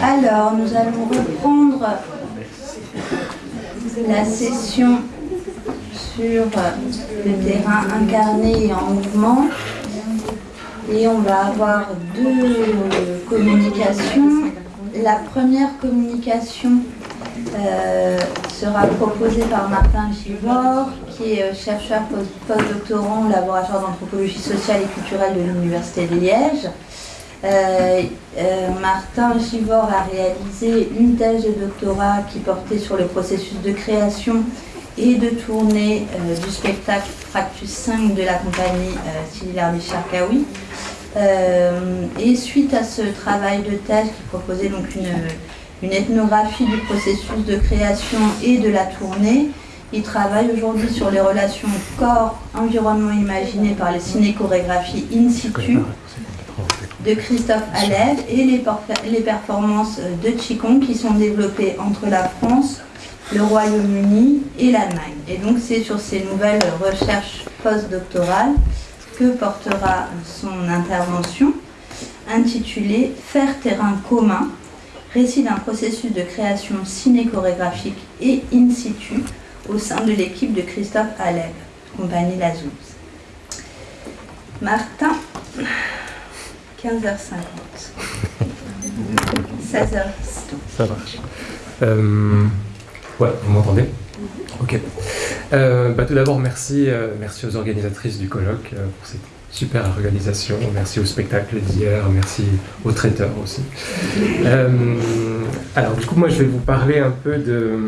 Alors, nous allons reprendre la session sur le terrain incarné et en mouvement. Et on va avoir deux communications. La première communication euh, sera proposée par Martin Givor, qui est chercheur postdoctorant au laboratoire d'anthropologie sociale et culturelle de l'Université de Liège. Euh, euh, Martin Givor a réalisé une thèse de doctorat qui portait sur le processus de création et de tournée euh, du spectacle Fractus 5 de la compagnie euh, de Charkaoui. et suite à ce travail de thèse qui proposait donc une, ethnographie du processus de création et de la tournée, il travaille aujourd'hui sur les relations corps-environnement imaginé par les ciné-chorégraphies in situ de Christophe Aleb et les, performances de Qigong qui sont développées entre la France, le Royaume-Uni et l'Allemagne. Et donc c'est sur ces nouvelles recherches postdoctorales que portera son intervention intitulée Faire terrain commun, récit d'un processus de création ciné-chorégraphique et in situ au sein de l'équipe de Christophe Aleb, compagnie Lazouz. Martin 15h50. 16h. Ça marche. Euh, ouais, vous m'entendez? Ok. Euh, bah, tout d'abord, merci, euh, merci aux organisatrices du colloque pour cette super organisation. Merci au spectacle d'hier, merci aux traiteurs aussi. alors, du coup, moi, je vais vous parler un peu de...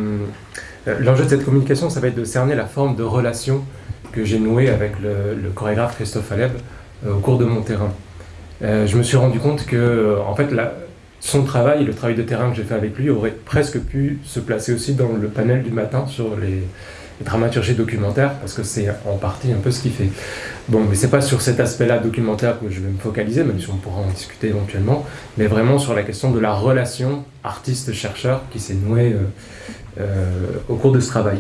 L'enjeu de cette communication, ça va être de cerner la forme de relation que j'ai nouée avec le, le, chorégraphe Christophe Aleb au cours de mon terrain. Euh, je me suis rendu compte que euh, en fait, son travail, le travail de terrain que j'ai fait avec lui, aurait presque pu se placer aussi dans le panel du matin sur les, dramaturgies documentaires, parce que c'est en partie un peu ce qu'il fait. Bon, mais c'est pas sur cet aspect-là documentaire que je vais me focaliser, même si on pourra en discuter éventuellement, mais vraiment sur la question de la relation artiste-chercheur qui s'est nouée euh, au cours de ce travail.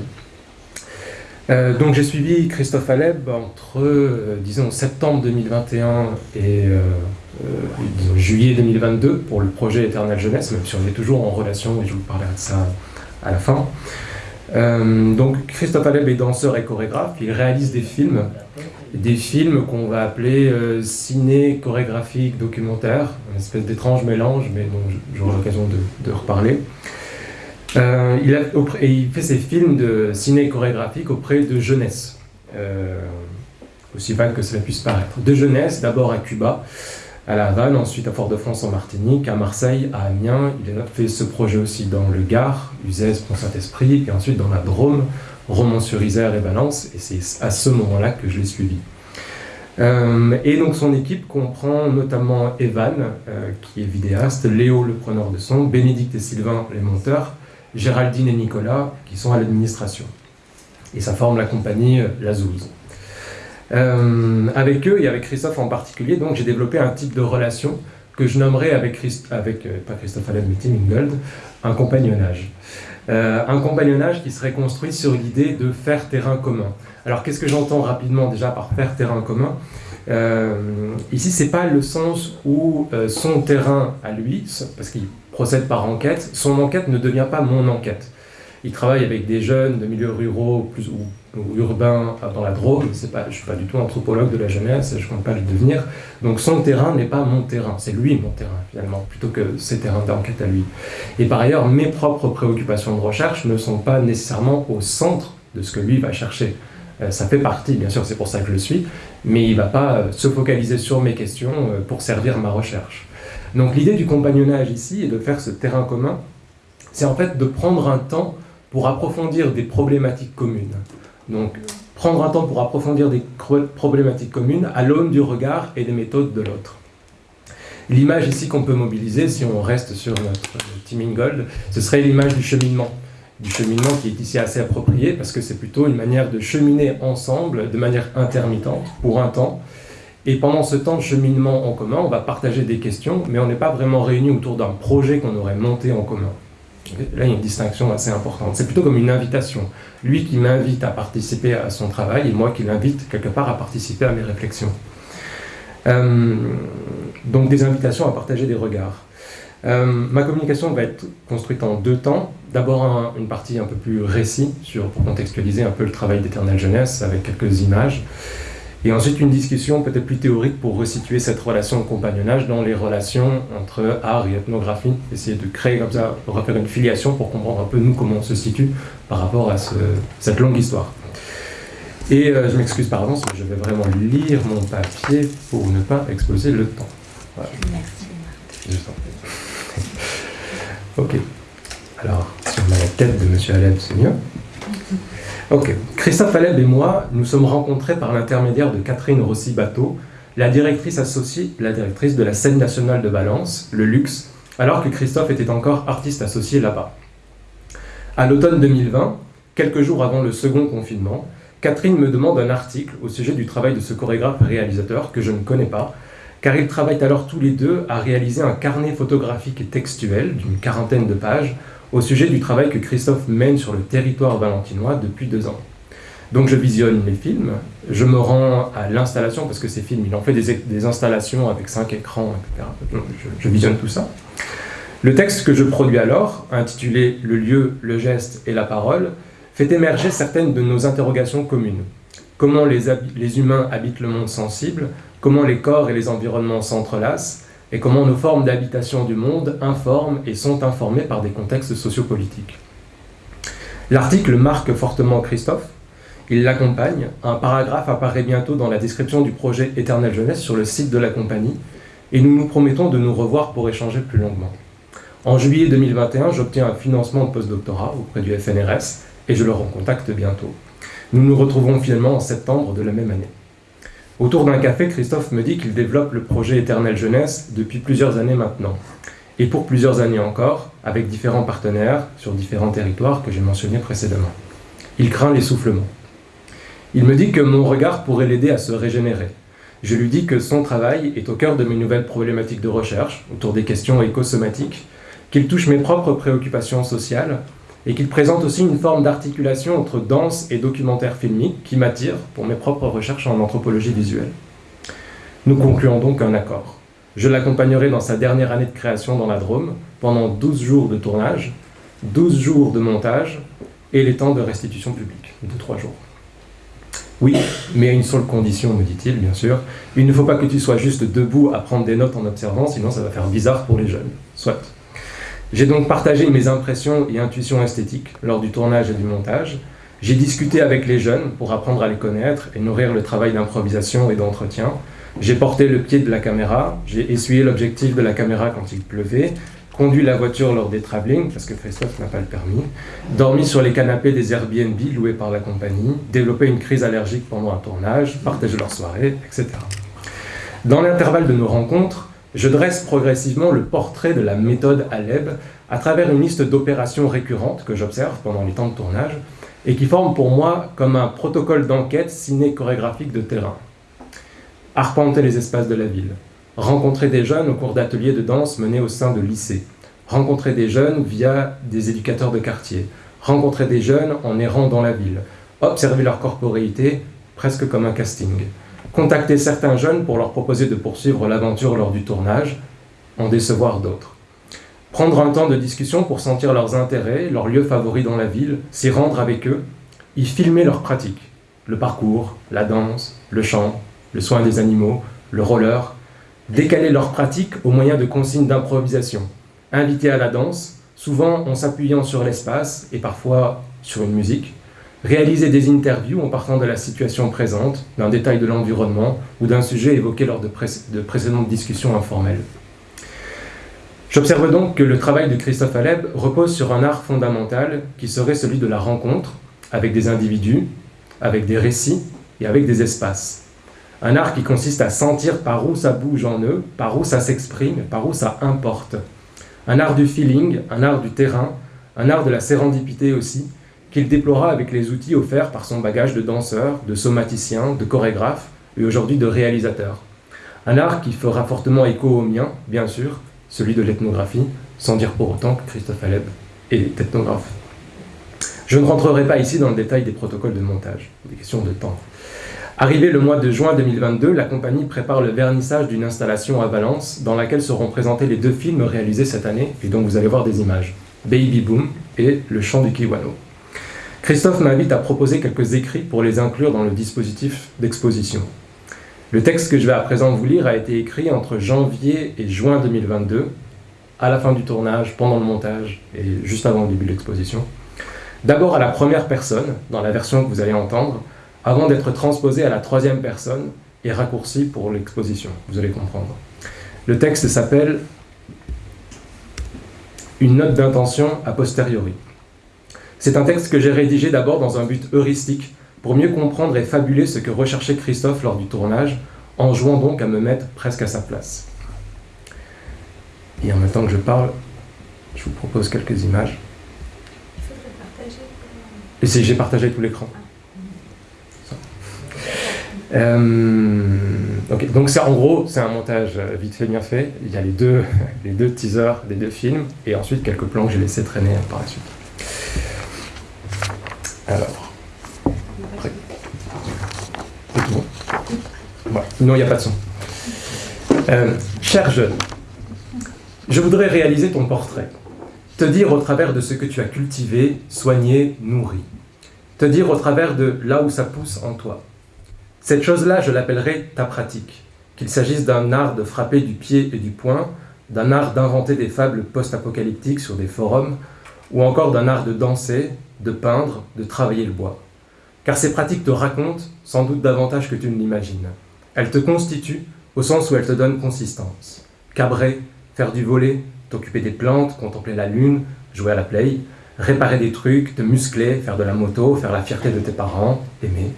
Euh, donc j'ai suivi Christophe Aleb entre, euh, disons, septembre 2021 et euh, juillet 2022 pour le projet Éternelle Jeunesse, même si on est toujours en relation, et je vous parlerai de ça à la fin. donc Christophe Aleb est danseur et chorégraphe, il réalise des films, des films qu'on va appeler ciné, chorégraphique, documentaire, une espèce d'étrange mélange, mais dont j'aurai l'occasion de, de reparler. Euh, il, a, il, fait ses films de ciné chorégraphique auprès de jeunesse, euh, aussi vague que cela puisse paraître. De jeunesse, d'abord à Cuba, à La Havane, ensuite à Fort-de-France en Martinique, à Marseille, à Amiens. Il a fait ce projet aussi dans le Gard, Uzès, Pont-Saint-Esprit, et ensuite dans la Drôme, Romans-sur-Isère et Valence, et c'est à ce moment-là que je l'ai suivi. Euh, et donc son équipe comprend notamment Evan, qui est vidéaste, Léo, le preneur de son, Bénédicte et Sylvain, les monteurs, Géraldine et Nicolas, qui sont à l'administration. Et ça forme la compagnie euh, La Euh, avec eux et avec Christophe en particulier, donc j'ai développé un type de relation que je nommerai avec, avec euh, pas Christophe Allen, mais Tim Ingold, un compagnonnage. Euh, un compagnonnage qui serait construit sur l'idée de faire terrain commun. Alors qu'est-ce que j'entends rapidement déjà par faire terrain commun? Ici, c'est pas le sens où son terrain à lui, parce qu'il procède par enquête, son enquête ne devient pas mon enquête. Il travaille avec des jeunes de milieux ruraux plus, ou, urbains dans la Drôme. Pas, je ne suis pas du tout anthropologue de la jeunesse, je ne compte pas le devenir. Donc son terrain n'est pas mon terrain, c'est lui mon terrain finalement, plutôt que ses terrains d'enquête à lui. Et par ailleurs, mes propres préoccupations de recherche ne sont pas nécessairement au centre de ce que lui va chercher. Euh, ça fait partie, bien sûr, c'est pour ça que je le suis, mais il ne va pas euh, se focaliser sur mes questions euh, pour servir ma recherche. Donc l'idée du compagnonnage ici et de faire ce terrain commun, c'est en fait de prendre un temps pour approfondir des problématiques communes. Donc prendre un temps pour approfondir des problématiques communes à l'aune du regard et des méthodes de l'autre. L'image ici qu'on peut mobiliser, si on reste sur notre Teaming Gold, ce serait l'image du cheminement. du cheminement qui est ici assez approprié parce que c'est plutôt une manière de cheminer ensemble de manière intermittente pour un temps. Et pendant ce temps de cheminement en commun, on va partager des questions, mais on n'est pas vraiment réunis autour d'un projet qu'on aurait monté en commun. Là, il y a une distinction assez importante. C'est plutôt comme une invitation. Lui qui m'invite à participer à son travail et moi qui l'invite quelque part à participer à mes réflexions. Euh, donc des invitations à partager des regards. Euh, ma communication va être construite en deux temps. D'abord une partie un peu plus récit sur, pour contextualiser un peu le travail d'éternelle jeunesse avec quelques images. Et ensuite une discussion peut-être plus théorique pour resituer cette relation de compagnonnage dans les relations entre art et ethnographie, essayer de créer comme ça, refaire une filiation pour comprendre un peu nous comment on se situe par rapport à cette longue histoire. Et euh, je m'excuse par avance, je vais vraiment lire mon papier pour ne pas exploser le temps. Merci. ok. Alors, si on a la tête de M. Aleb, c'est mieux. Ok. Christophe Aleb et moi, nous sommes rencontrés par l'intermédiaire de Catherine Rossi-Bateau, la directrice associée, la directrice de la scène nationale de Valence, le Luxe, alors que Christophe était encore artiste associé là-bas. À l'automne 2020, quelques jours avant le second confinement, Catherine me demande un article au sujet du travail de ce chorégraphe réalisateur que je ne connais pas, car ils travaillent alors tous les deux à réaliser un carnet photographique et textuel d'une quarantaine de pages au sujet du travail que Christophe mène sur le territoire valentinois depuis deux ans. Donc je visionne les films, je me rends à l'installation, parce que ces films, il en fait des, installations avec cinq écrans, etc. Je, je, visionne tout ça. Le texte que je produis alors, intitulé « Le lieu, le geste et la parole », fait émerger certaines de nos interrogations communes. Comment les humains habitent le monde sensible, comment les corps et les environnements s'entrelacent, et comment nos formes d'habitation du monde informent et sont informées par des contextes sociopolitiques. L'article marque fortement Christophe, il l'accompagne, un paragraphe apparaît bientôt dans la description du projet Éternelle Jeunesse sur le site de la compagnie, et nous nous promettons de nous revoir pour échanger plus longuement. En juillet 2021, j'obtiens un financement de postdoctorat auprès du FNRS, et je le recontacte bientôt. Nous nous retrouvons finalement en septembre de la même année. Autour d'un café, Christophe me dit qu'il développe le projet Éternelle Jeunesse depuis plusieurs années maintenant. Et pour plusieurs années encore, avec différents partenaires sur différents territoires que j'ai mentionnés précédemment. Il craint l'essoufflement. Il me dit que mon regard pourrait l'aider à se régénérer. Je lui dis que son travail est au cœur de mes nouvelles problématiques de recherche autour des questions écosomatiques, qu'il touche mes propres préoccupations sociales et qu'il présente aussi une forme d'articulation entre danse et documentaire filmique qui m'attire pour mes propres recherches en anthropologie visuelle. Nous concluons donc un accord. Je l'accompagnerai dans sa dernière année de création dans la Drôme, pendant 12 jours de tournage, 12 jours de montage et les temps de restitution publique, de 3 jours. Oui, mais à une seule condition, me dit-il, bien sûr. Il ne faut pas que tu sois juste debout à prendre des notes en observant, sinon ça va faire bizarre pour les jeunes. Soit. J'ai donc partagé mes impressions et intuitions esthétiques lors du tournage et du montage. J'ai discuté avec les jeunes pour apprendre à les connaître et nourrir le travail d'improvisation et d'entretien. J'ai porté le pied de la caméra, j'ai essuyé l'objectif de la caméra quand il pleuvait, conduit la voiture lors des travelling, parce que Christophe n'a pas le permis, dormi sur les canapés des Airbnb loués par la compagnie, développé une crise allergique pendant un tournage, partagé leur soirée, etc. Dans l'intervalle de nos rencontres, je dresse progressivement le portrait de la méthode Aleb à travers une liste d'opérations récurrentes que j'observe pendant les temps de tournage et qui forment pour moi comme un protocole d'enquête ciné-chorégraphique de terrain. Arpenter les espaces de la ville, rencontrer des jeunes au cours d'ateliers de danse menés au sein de lycées, rencontrer des jeunes via des éducateurs de quartier, rencontrer des jeunes en errant dans la ville, observer leur corporéité presque comme un casting, contacter certains jeunes pour leur proposer de poursuivre l'aventure lors du tournage, en décevoir d'autres. Prendre un temps de discussion pour sentir leurs intérêts, leurs lieux favoris dans la ville, s'y rendre avec eux, y filmer leurs pratiques, le parcours, la danse, le chant, le soin des animaux, le roller, décaler leurs pratiques au moyen de consignes d'improvisation, inviter à la danse, souvent en s'appuyant sur l'espace et parfois sur une musique, Réaliser des interviews en partant de la situation présente, d'un détail de l'environnement ou d'un sujet évoqué lors de, précédentes discussions informelles. J'observe donc que le travail de Christophe Aleb repose sur un art fondamental qui serait celui de la rencontre avec des individus, avec des récits et avec des espaces. Un art qui consiste à sentir par où ça bouge en eux, par où ça s'exprime, par où ça importe. Un art du feeling, un art du terrain, un art de la sérendipité aussi, qu'il déplora avec les outils offerts par son bagage de danseur, de somaticien, de chorégraphe et aujourd'hui de réalisateur. Un art qui fera fortement écho au mien, bien sûr, celui de l'ethnographie, sans dire pour autant que Christophe Aleb est ethnographe. Je ne rentrerai pas ici dans le détail des protocoles de montage, des questions de temps. Arrivé le mois de juin 2022, la compagnie prépare le vernissage d'une installation à Valence dans laquelle seront présentés les deux films réalisés cette année et dont vous allez voir des images, Baby Boom et Le chant du Kiwano. Christophe m'invite à proposer quelques écrits pour les inclure dans le dispositif d'exposition. Le texte que je vais à présent vous lire a été écrit entre janvier et juin 2022, à la fin du tournage, pendant le montage et juste avant le début de l'exposition. D'abord à la première personne, dans la version que vous allez entendre, avant d'être transposé à la troisième personne et raccourci pour l'exposition. Vous allez comprendre. Le texte s'appelle Une note d'intention a posteriori. C'est un texte que j'ai rédigé d'abord dans un but heuristique, pour mieux comprendre et fabuler ce que recherchait Christophe lors du tournage, en jouant donc à me mettre presque à sa place. Et en même temps que je parle, je vous propose quelques images. J'ai partagé tout l'écran. Euh, donc ça, en gros, c'est un montage euh, vite fait, bien fait. Il y a les deux, les deux teasers des deux films, et ensuite quelques plans que j'ai laissé traîner par la suite. Alors. Après. Non, il n'y a pas de son. Euh, cher jeune, je voudrais réaliser ton portrait. Te dire au travers de ce que tu as cultivé, soigné, nourri. Te dire au travers de là où ça pousse en toi. Cette chose-là, je l'appellerai ta pratique. Qu'il s'agisse d'un art de frapper du pied et du poing, d'un art d'inventer des fables post-apocalyptiques sur des forums, ou encore d'un art de danser, de peindre, de travailler le bois. Car ces pratiques te racontent sans doute davantage que tu ne l'imagines. Elles te constituent au sens où elles te donnent consistance. Cabrer, faire du volet, t'occuper des plantes, contempler la lune, jouer à la play, réparer des trucs, te muscler, faire de la moto, faire la fierté de tes parents, aimer.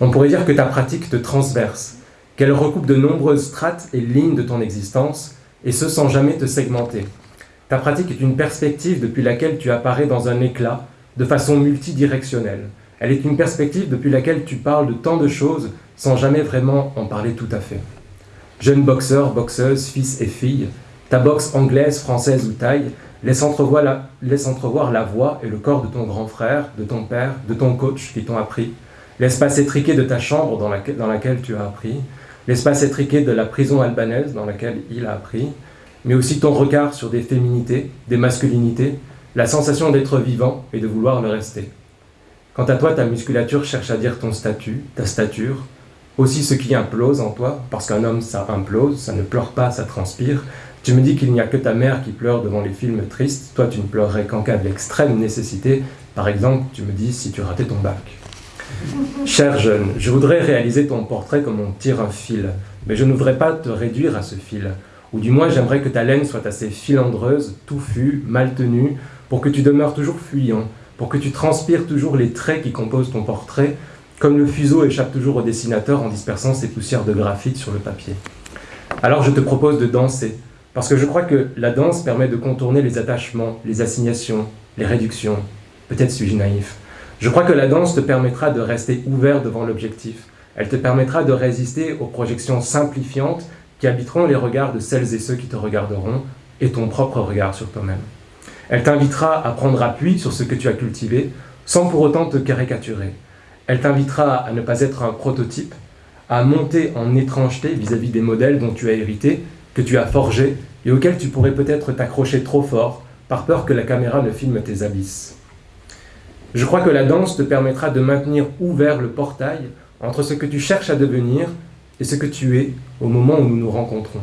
On pourrait dire que ta pratique te transverse, qu'elle recoupe de nombreuses strates et lignes de ton existence, et ce sans jamais te segmenter. Ta pratique est une perspective depuis laquelle tu apparais dans un éclat, de façon multidirectionnelle. Elle est une perspective depuis laquelle tu parles de tant de choses sans jamais vraiment en parler tout à fait. Jeune boxeur, boxeuse, fils et fille, ta boxe anglaise, française ou taille laisse entrevoir, la, laisse la voix et le corps de ton grand frère, de ton père, de ton coach qui t'ont appris, l'espace étriqué de ta chambre dans laquelle tu as appris, l'espace étriqué de la prison albanaise dans laquelle il a appris, mais aussi ton regard sur des féminités, des masculinités, la sensation d'être vivant et de vouloir le rester. Quant à toi, ta musculature cherche à dire ton statut, ta stature, aussi ce qui implose en toi, parce qu'un homme ça implose, ça ne pleure pas, ça transpire. Tu me dis qu'il n'y a que ta mère qui pleure devant les films tristes, toi tu ne pleurerais qu'en cas d'extrême nécessité, par exemple, tu me dis si tu ratais ton bac. Cher jeune, je voudrais réaliser ton portrait comme on tire un fil, mais je ne voudrais pas te réduire à ce fil, ou du moins j'aimerais que ta laine soit assez filandreuse, touffue, mal tenue, pour que tu demeures toujours fuyant, pour que tu transpires toujours les traits qui composent ton portrait, comme le fuseau échappe toujours au dessinateur en dispersant ses poussières de graphite sur le papier. Alors je te propose de danser, parce que je crois que la danse permet de contourner les attachements, les assignations, les réductions. Peut-être suis-je naïf. Je crois que la danse te permettra de rester ouvert devant l'objectif. Elle te permettra de résister aux projections simplifiantes qui habiteront les regards de celles et ceux qui te regarderont et ton propre regard sur toi-même. Elle t'invitera à prendre appui sur ce que tu as cultivé, sans pour autant te caricaturer. Elle t'invitera à ne pas être un prototype, à monter en étrangeté vis-à-vis des modèles dont tu as hérité, que tu as forgés et auxquels tu pourrais peut-être t'accrocher trop fort par peur que la caméra ne filme tes abysses. Je crois que la danse te permettra de maintenir ouvert le portail entre ce que tu cherches à devenir et ce que tu es au moment où nous nous rencontrons.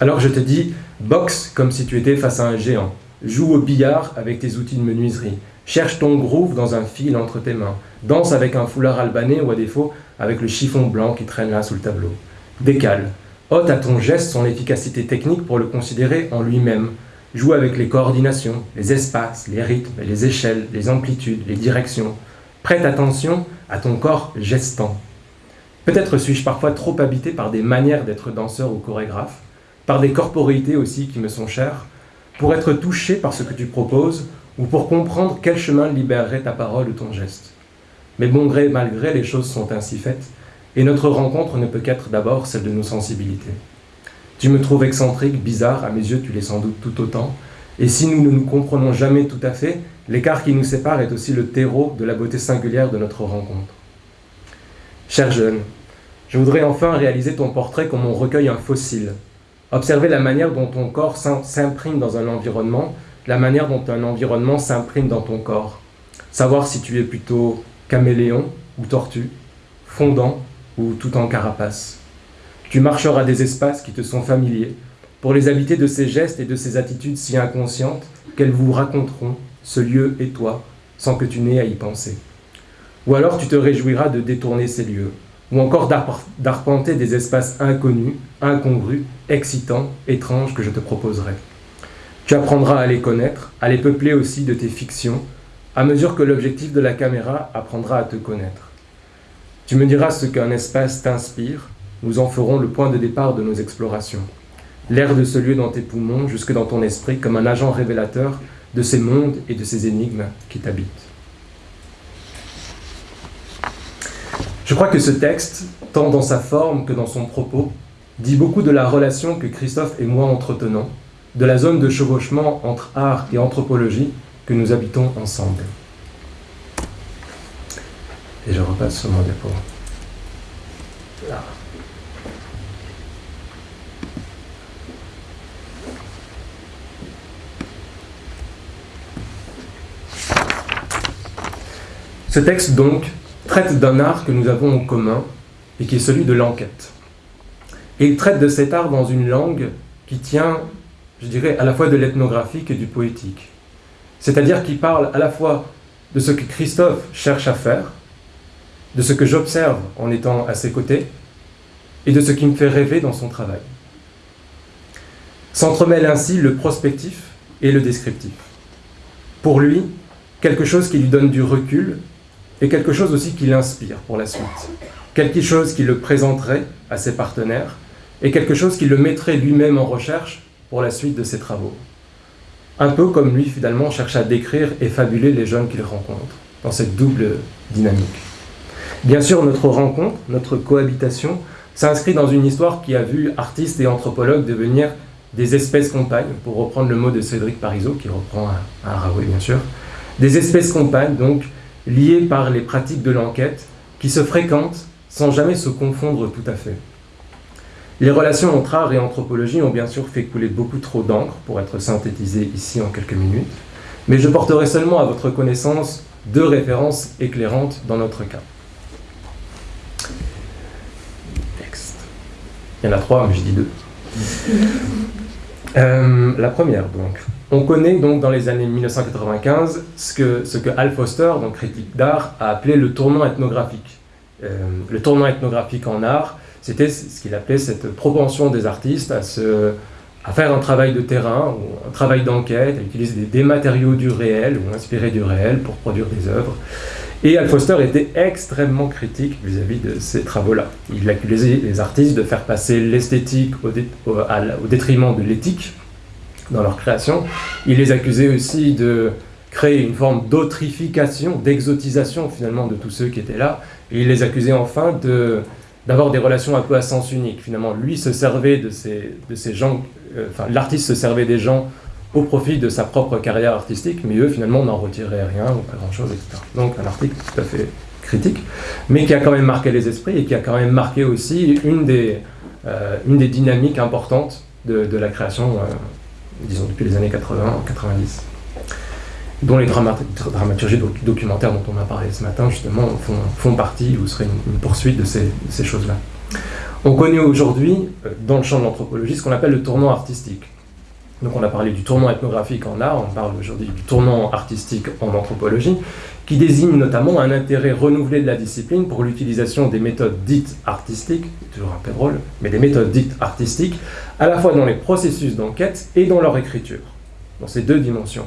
Alors je te dis, Boxe comme si tu étais face à un géant. Joue au billard avec tes outils de menuiserie. Cherche ton groove dans un fil entre tes mains. Danse avec un foulard albanais ou à défaut avec le chiffon blanc qui traîne là sous le tableau. Décale. Ôte à ton geste son efficacité technique pour le considérer en lui-même. Joue avec les coordinations, les espaces, les rythmes, les échelles, les amplitudes, les directions. Prête attention à ton corps gestant. Peut-être suis-je parfois trop habité par des manières d'être danseur ou chorégraphe par des corporités aussi qui me sont chères, pour être touché par ce que tu proposes ou pour comprendre quel chemin libérerait ta parole ou ton geste. Mais bon gré mal gré, les choses sont ainsi faites, et notre rencontre ne peut qu'être d'abord celle de nos sensibilités. Tu me trouves excentrique, bizarre, à mes yeux tu l'es sans doute tout autant, et si nous ne nous comprenons jamais tout à fait, l'écart qui nous sépare est aussi le terreau de la beauté singulière de notre rencontre. Cher jeune, je voudrais enfin réaliser ton portrait comme on recueille un fossile, observer la manière dont ton corps s'imprime dans un environnement, la manière dont un environnement s'imprime dans ton corps, savoir si tu es plutôt caméléon ou tortue, fondant ou tout en carapace. Tu marcheras des espaces qui te sont familiers, pour les habiter de ces gestes et de ces attitudes si inconscientes qu'elles vous raconteront ce lieu et toi, sans que tu n'aies à y penser. Ou alors tu te réjouiras de détourner ces lieux, ou encore d'arpenter des espaces inconnus, incongrus, excitants, étranges que je te proposerai. Tu apprendras à les connaître, à les peupler aussi de tes fictions, à mesure que l'objectif de la caméra apprendra à te connaître. Tu me diras ce qu'un espace t'inspire, nous en ferons le point de départ de nos explorations. L'air de ce lieu dans tes poumons, jusque dans ton esprit, comme un agent révélateur de ces mondes et de ces énigmes qui t'habitent. Je crois que ce texte, tant dans sa forme que dans son propos, dit beaucoup de la relation que Christophe et moi entretenons, de la zone de chevauchement entre art et anthropologie que nous habitons ensemble. Et je repasse sur mon dépôt. Là. Ce texte, donc, traite d'un art que nous avons en commun et qui est celui de l'enquête. Et il traite de cet art dans une langue qui tient, je dirais, à la fois de l'ethnographique et du poétique. C'est-à-dire qui parle à la fois de ce que Christophe cherche à faire, de ce que j'observe en étant à ses côtés, et de ce qui me fait rêver dans son travail. S'entremêle ainsi le prospectif et le descriptif. Pour lui, quelque chose qui lui donne du recul et quelque chose aussi qui l'inspire pour la suite. Quelque chose qui le présenterait à ses partenaires et quelque chose qui le mettrait lui-même en recherche pour la suite de ses travaux. Un peu comme lui finalement cherche à décrire et fabuler les jeunes qu'il rencontre, dans cette double dynamique. Bien sûr, notre rencontre, notre cohabitation, s'inscrit dans une histoire qui a vu artistes et anthropologues devenir des espèces compagnes, pour reprendre le mot de Cédric Parizeau, qui reprend un, un bien sûr, des espèces compagnes, donc liés par les pratiques de l'enquête qui se fréquentent sans jamais se confondre tout à fait. Les relations entre art et anthropologie ont bien sûr fait couler beaucoup trop d'encre pour être synthétisées ici en quelques minutes, mais je porterai seulement à votre connaissance deux références éclairantes dans notre cas. Il y en a trois, mais je dis deux. Euh, la première, donc. On connaît donc dans les années 1995 ce que, ce que Al Foster, donc critique d'art, a appelé le tournant ethnographique. Euh, le tournant ethnographique en art, c'était ce qu'il appelait cette propension des artistes à, se, à faire un travail de terrain, ou un travail d'enquête, à utiliser des, matériaux du réel ou inspirés du réel pour produire des œuvres. Et Al Foster était extrêmement critique vis-à-vis de ces travaux-là. Il accusait les artistes de faire passer l'esthétique au, au détriment de l'éthique, dans leur création. Il les accusait aussi de créer une forme d'autrification, d'exotisation finalement de tous ceux qui étaient là. Et il les accusait enfin de, d'avoir des relations un peu à sens unique. Finalement, lui se servait de ces, de ces gens, euh, enfin l'artiste se servait des gens au profit de sa propre carrière artistique, mais eux finalement n'en retiraient rien ou pas grand-chose, etc. Donc un article tout à fait critique, mais qui a quand même marqué les esprits et qui a quand même marqué aussi une des, euh, une des dynamiques importantes de, de la création euh, disons depuis les années 80-90, dont les dramaturgies documentaires dont on a parlé ce matin, justement, font, partie ou seraient une, poursuite de ces, ces choses-là. On connaît aujourd'hui, euh, dans le champ de l'anthropologie, ce qu'on appelle le tournant artistique. Donc on a parlé du tournant ethnographique en art, on parle aujourd'hui du tournant artistique en anthropologie, qui désigne notamment un intérêt renouvelé de la discipline pour l'utilisation des méthodes dites artistiques, toujours un peu drôle, mais des méthodes dites artistiques, à la fois dans les processus d'enquête et dans leur écriture, dans ces deux dimensions.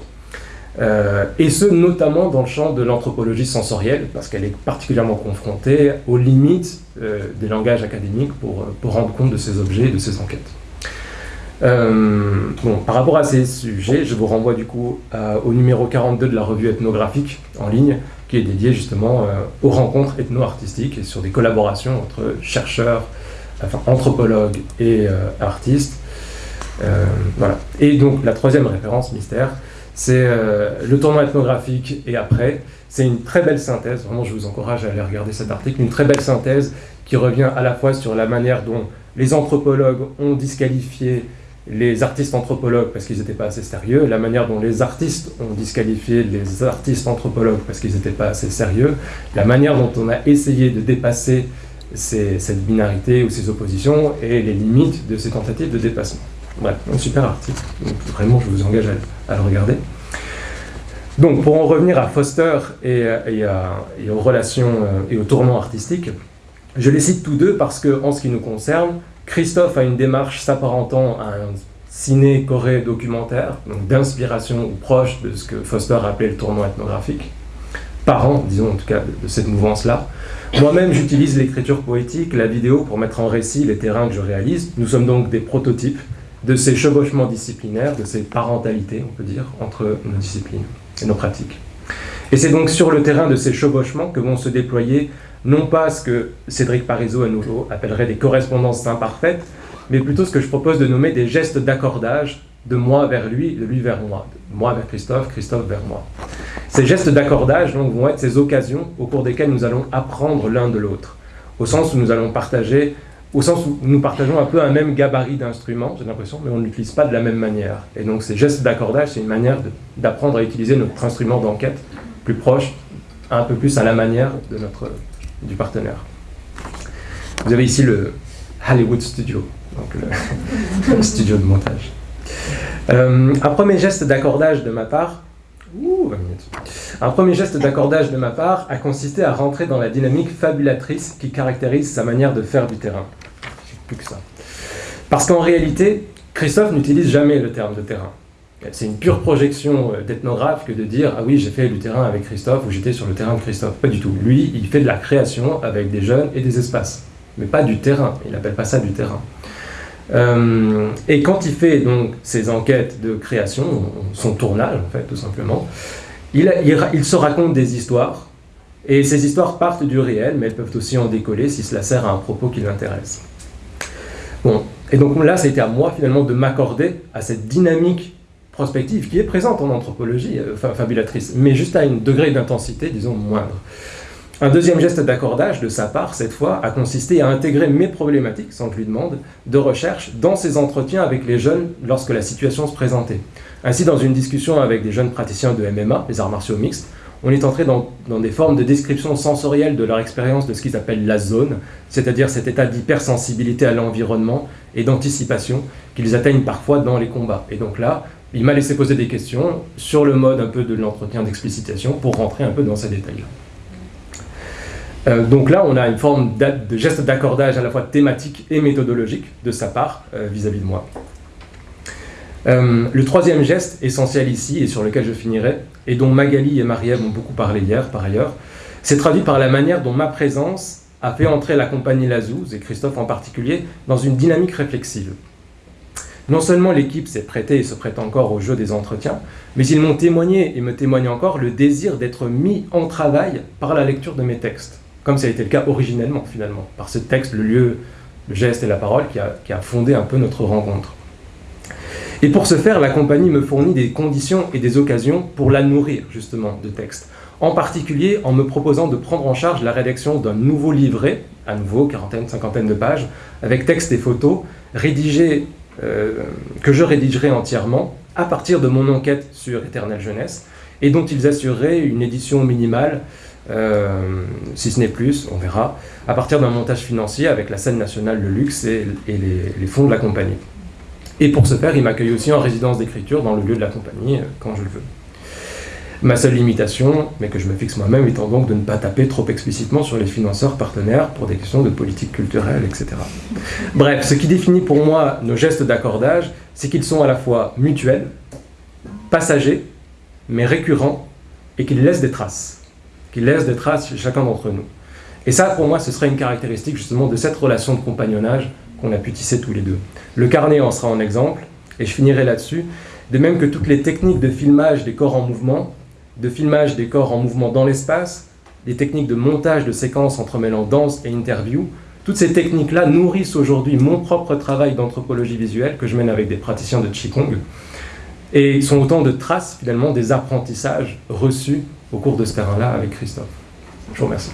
Euh, et ce, notamment dans le champ de l'anthropologie sensorielle, parce qu'elle est particulièrement confrontée aux limites euh, des langages académiques pour, pour rendre compte de ces objets et de ces enquêtes. Euh, bon, par rapport à ces sujets, je vous renvoie du coup au numéro 42 de la revue ethnographique en ligne, qui est dédié justement aux rencontres ethno-artistiques et sur des collaborations entre chercheurs, enfin anthropologues et artistes. voilà. Et donc la troisième référence mystère, c'est le tournoi ethnographique et après, c'est une très belle synthèse, vraiment je vous encourage à aller regarder cet article, une très belle synthèse qui revient à la fois sur la manière dont les anthropologues ont disqualifié les artistes anthropologues parce qu'ils n'étaient pas assez sérieux, la manière dont les artistes ont disqualifié les artistes anthropologues parce qu'ils n'étaient pas assez sérieux, la manière dont on a essayé de dépasser cette binarité ou ces oppositions et les limites de ces tentatives de dépassement. Bref, un super article, donc vraiment je vous engage à le regarder. Donc, pour en revenir à Foster et, aux relations euh, et au tournant artistique, je les cite tous deux parce que, en ce qui nous concerne, Christophe a une démarche s'apparentant à un ciné-coré documentaire, d'inspiration ou proche de ce que Foster appelait le tournant ethnographique, parent, disons en tout cas, de cette mouvance-là. Moi-même, j'utilise l'écriture poétique, la vidéo pour mettre en récit les terrains que je réalise. Nous sommes donc des prototypes de ces chevauchements disciplinaires, de ces parentalités, on peut dire, entre nos disciplines et nos pratiques. Et c'est donc sur le terrain de ces chevauchements que vont se déployer non pas ce que Cédric Parizeau à nouveau appellerait des correspondances imparfaites, mais plutôt ce que je propose de nommer des gestes d'accordage de moi vers lui, de lui vers moi, moi vers Christophe, Christophe vers moi. Ces gestes d'accordage vont être ces occasions au cours desquelles nous allons apprendre l'un de l'autre, au sens où nous allons partager au sens où nous partageons un peu un même gabarit d'instruments, j'ai l'impression, mais on ne l'utilise pas de la même manière. Et donc ces gestes d'accordage, c'est une manière d'apprendre à utiliser notre instrument d'enquête plus proche, un peu plus à la manière de notre, du partenaire. Vous avez ici le Hollywood Studio, donc le, studio de montage. Euh, un premier geste d'accordage de ma part, un premier geste d'accordage de ma part a consisté à rentrer dans la dynamique fabulatrice qui caractérise sa manière de faire du terrain plus que ça. Parce qu'en réalité, Christophe n'utilise jamais le terme de terrain. C'est une pure projection euh, d'ethnographe que de dire « Ah oui, j'ai fait du terrain avec Christophe » ou « J'étais sur le terrain de Christophe ». Pas du tout. Lui, il fait de la création avec des jeunes et des espaces. Mais pas du terrain. Il n'appelle pas ça du terrain. Euh, et quand il fait donc ses enquêtes de création, son tournage en fait, tout simplement, il, il se raconte des histoires, et ces histoires partent du réel, mais elles peuvent aussi en décoller si cela sert à un propos qui l'intéresse. Bon, et donc là, été à moi finalement de m'accorder à cette dynamique prospective qui est présente en anthropologie euh, fabulatrice, mais juste à un degré d'intensité, disons, moindre. Un deuxième geste d'accordage de sa part, cette fois, a consisté à intégrer mes problématiques, sans que je lui demande, de recherche dans ses entretiens avec les jeunes lorsque la situation se présentait. Ainsi, dans une discussion avec des jeunes praticiens de MMA, les arts martiaux mixtes, on est entré dans, des formes de description sensorielle de leur expérience de ce qu'ils appellent la zone, c'est-à-dire cet état d'hypersensibilité à l'environnement et d'anticipation qu'ils atteignent parfois dans les combats. Et donc là, il m'a laissé poser des questions sur le mode un peu de l'entretien d'explicitation pour rentrer un peu dans ces détails-là. Euh, donc là, on a une forme de geste d'accordage à la fois thématique et méthodologique de sa part vis à -vis de moi. Euh, le troisième geste essentiel ici, et sur lequel je finirai, et dont Magali et Marielle ont beaucoup parlé hier par ailleurs, c'est traduit par la manière dont ma présence a fait entrer la compagnie Lazouz, et Christophe en particulier, dans une dynamique réflexive. Non seulement l'équipe s'est prêtée et se prête encore au jeu des entretiens, mais ils m'ont témoigné et me témoignent encore le désir d'être mis en travail par la lecture de mes textes, comme ça a été le cas originellement finalement, par ce texte, le lieu, le geste et la parole qui a, fondé un peu notre rencontre. Et pour ce faire, la compagnie me fournit des conditions et des occasions pour la nourrir, justement, de textes. En particulier en me proposant de prendre en charge la rédaction d'un nouveau livret, à nouveau, quarantaine, cinquantaine de pages, avec textes et photos, rédigés, euh, que je rédigerai entièrement à partir de mon enquête sur Éternelle Jeunesse, et dont ils assureraient une édition minimale, euh, si ce n'est plus, on verra, à partir d'un montage financier avec la scène nationale Le Luxe et, les fonds de la compagnie. Et pour ce faire, il m'accueille aussi en résidence d'écriture dans le lieu de la compagnie, euh, quand je le veux. Ma seule limitation, mais que je me fixe moi-même, étant donc de ne pas taper trop explicitement sur les financeurs partenaires pour des questions de politique culturelle, etc. Bref, ce qui définit pour moi nos gestes d'accordage, c'est qu'ils sont à la fois mutuels, passagers, mais récurrents, et qu'ils laissent des traces. Qu'ils laissent des traces chez chacun d'entre nous. Et ça, pour moi, ce serait une caractéristique justement de cette relation de compagnonnage qu'on a pu tisser tous les deux. Le carnet en sera un exemple, et je finirai là-dessus, de même que toutes les techniques de filmage des corps en mouvement, de filmage des corps en mouvement dans l'espace, des techniques de montage de séquences entremêlant danse et interview, toutes ces techniques-là nourrissent aujourd'hui mon propre travail d'anthropologie visuelle que je mène avec des praticiens de Qigong, et sont autant de traces finalement des apprentissages reçus au cours de ce terrain-là avec Christophe. Je vous remercie.